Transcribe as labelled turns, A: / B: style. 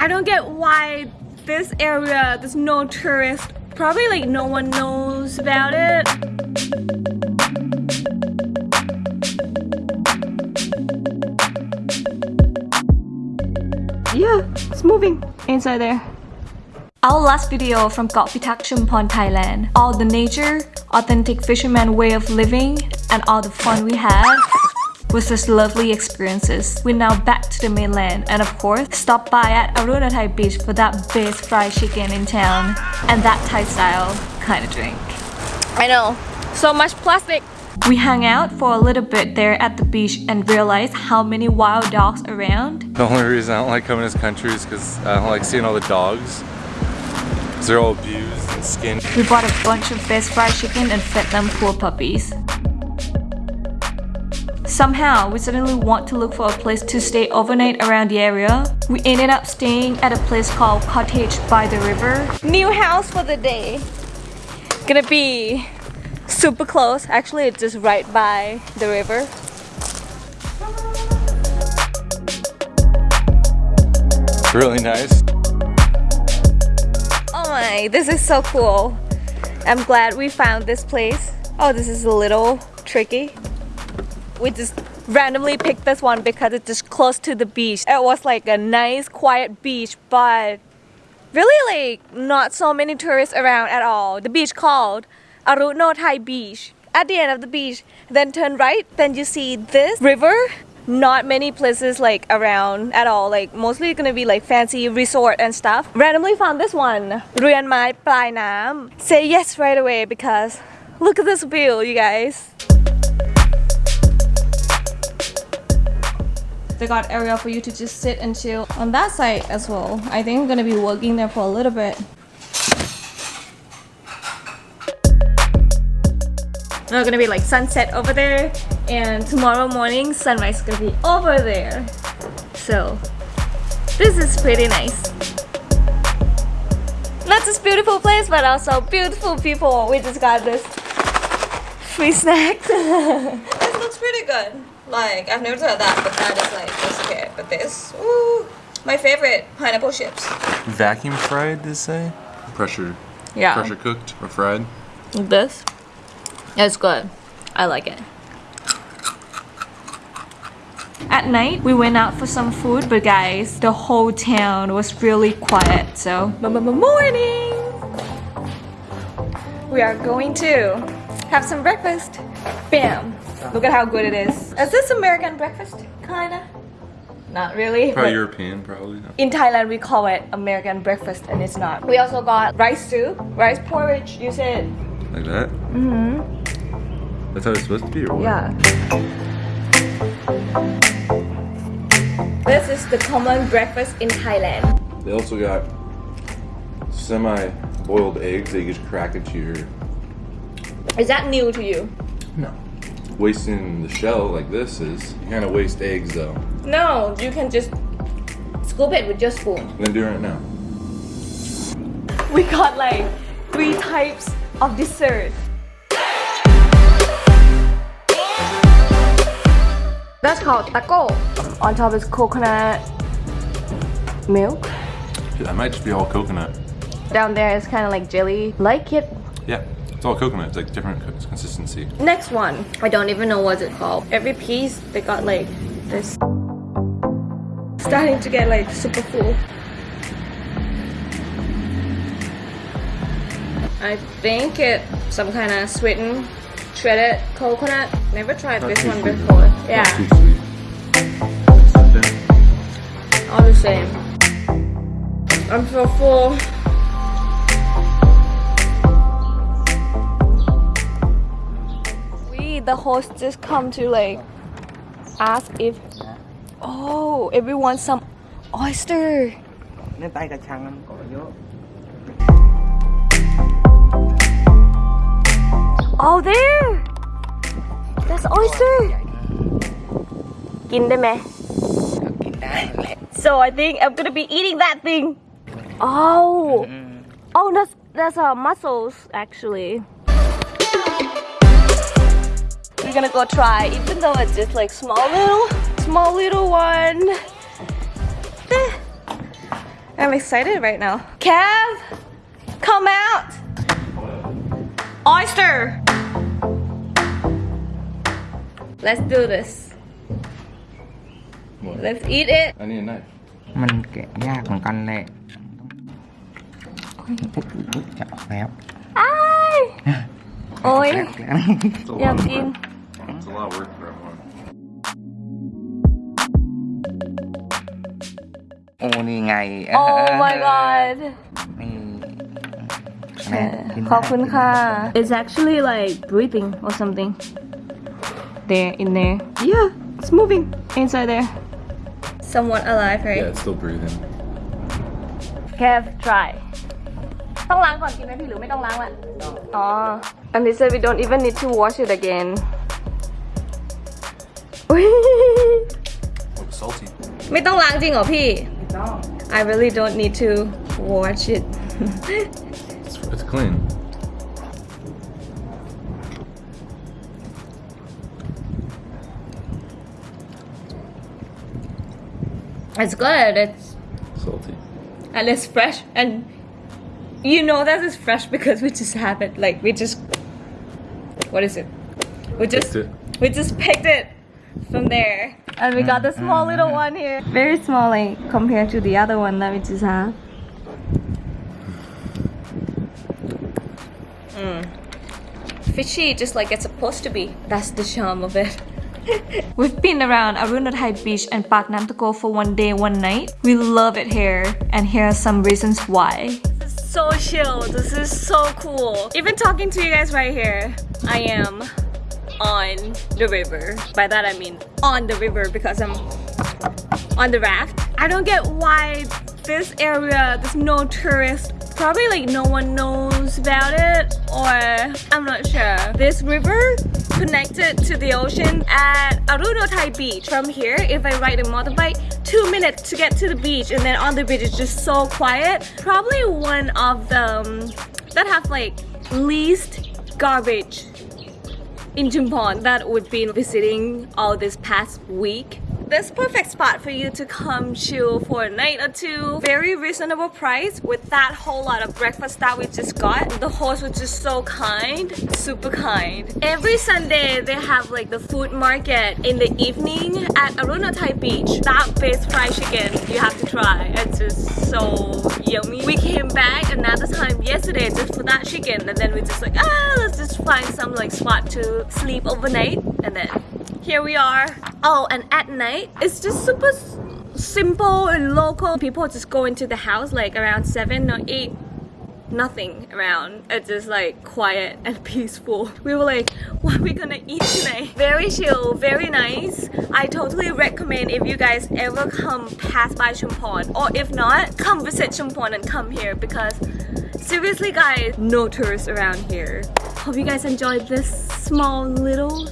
A: I don't get why this area there's no tourist. Probably like no one knows about it. Yeah, it's moving inside there. Our last video from Got Pitak Chumpon, Thailand. All the nature, authentic fisherman way of living, and all the fun we had was just lovely experiences. We're now back to the mainland and of course, stop by at Arunothai Beach for that best fried chicken in town and that Thai style kind of drink. I know, so much plastic. We hung out for a little bit there at the beach and realized how many wild dogs around.
B: The only reason I don't like coming to this country is because I don't like seeing all the dogs. They're all abused and skinned.
A: We bought a bunch of best fried chicken and fed them poor puppies. Somehow, we suddenly want to look for a place to stay overnight around the area. We ended up staying at a place called Cottage by the River. New house for the day. Gonna be super close. Actually, it's just right by the river.
B: Really nice.
A: Oh my, this is so cool. I'm glad we found this place. Oh, this is a little tricky we just randomly picked this one because it's just close to the beach. It was like a nice quiet beach but really like not so many tourists around at all. The beach called Arunothai Beach. At the end of the beach, then turn right, then you see this river. Not many places like around at all, like mostly gonna be like fancy resort and stuff. Randomly found this one, Ruyan Mai Plai Nam. Say yes right away because look at this view, you guys. They got area for you to just sit and chill on that side as well. I think I'm gonna be working there for a little bit. There's gonna be like sunset over there and tomorrow morning sunrise is gonna be over there. So this is pretty nice. Not just beautiful place but also beautiful people. We just got this free snacks. this looks pretty good. Like, I've never tried that, but that is like, just okay. But this, ooh, my favorite, pineapple chips.
B: Vacuum fried, they say? Pressure.
A: Yeah.
B: Pressure cooked or fried.
A: This, it's good. I like it. At night, we went out for some food, but guys, the whole town was really quiet, so morning! We are going to have some breakfast. Bam! Look at how good it is. Is this American breakfast? Kinda. Not really.
B: Probably European, probably. No.
A: In Thailand, we call it American breakfast and it's not. We also got rice soup, rice porridge, you said.
B: Like that? Mm-hmm. That's how it's supposed to be, or what?
A: Yeah. This is the common breakfast in Thailand.
B: They also got semi-boiled eggs that you just crack into your...
A: Is that new to you?
B: No wasting the shell like this is. You kind of waste eggs though.
A: No, you can just scoop it with your spoon.
B: I'm gonna do it right now.
A: We got like three types of dessert. That's called taco. On top is coconut milk.
B: That might just be all coconut.
A: Down there is kind of like jelly. Like it?
B: Yeah. It's all coconut, it's like different consistency.
A: Next one, I don't even know what it's called. Every piece, they got like this. Starting to get like super full. I think it some kind of sweetened shredded coconut. Never tried Not this one sweet. before. Yeah. All the same. I'm so full. the host just come to like ask if oh everyone some oyster. Oh there. That's oyster. So I think I'm gonna be eating that thing. Oh. Mm-hmm. Oh, that's that's uh, mussels actually we're gonna go try even though it's just like small little small little one I'm excited right now. Kev, come out. Oyster. Let's do this.
B: What?
A: Let's eat it.
B: I need a knife.
C: มันแกะยากเหมือนกันแหละอุ๊ยอุ๊ยจะออกแล้ว
A: Ay. โอ้ย
C: แล้ว
B: It's a
A: อยาก
B: lot of
A: กิน
B: work. It's a lot of work for everyone.
C: โอ้นี่ไง
A: Oh my god.
C: นี่แม่กิน
A: ขอบคุณค่ะ It's actually like breathing or something. There, in there. Yeah, it's moving inside there. Somewhat alive, right?
B: Yeah, it's still breathing.
A: Kev, try. ต้องล้างก่อนกินไหมพี่หรือไม่ต้องล้างละอ๋อ and they said we don't even need to wash it again อุ๊ย
B: Oh, salty.
A: ไม่ต้องล้างจริงเหรอพี่ I really don't need to wash it
B: It's, it's clean.
A: it's good it's
B: Salty.
A: and it's fresh and you know that it's fresh because we just have it like we just what is it we just
B: Picked it.
A: we just picked it from there and we got the small little one here very small like compared to the other one that we just have Mm. fishy just like it's supposed to be that's the charm of it We've been around Arunothai Beach and Pak Nam Tako for one day, one night. We love it here, and here are some reasons why. This is so chill. This is so cool. Even talking to you guys right here, I am on the river. By that I mean on the river because I'm on the raft. I don't get why this area there's no tourists. Probably like no one knows about it or I'm not sure. This river connected to the ocean at Arunothai Beach. From here, if I ride a motorbike, two minutes to get to the beach and then on the beach it's just so quiet. Probably one of them that have like least garbage in Chumpon that we've been visiting all this past week. This perfect spot for you to come chill for a night or two. Very reasonable price with that whole lot of breakfast that we just got. The host was just so kind, super kind. Every Sunday they have like the food market in the evening at Arunothai Beach. That best fried chicken you have to try. It's just so yummy. We came back another time yesterday just for that chicken and then we just like ah let's just find some like spot to sleep overnight and then here we are. Oh, and at night, it's just super simple and local. People just go into the house like around 7 or 8. Nothing around. It's just like quiet and peaceful. We were like, what are we gonna eat tonight? Very chill, very nice. I totally recommend if you guys ever come pass by Chumpon or if not, come visit Chumpon and come here because seriously guys, no tourists around here. Hope you guys enjoyed this small little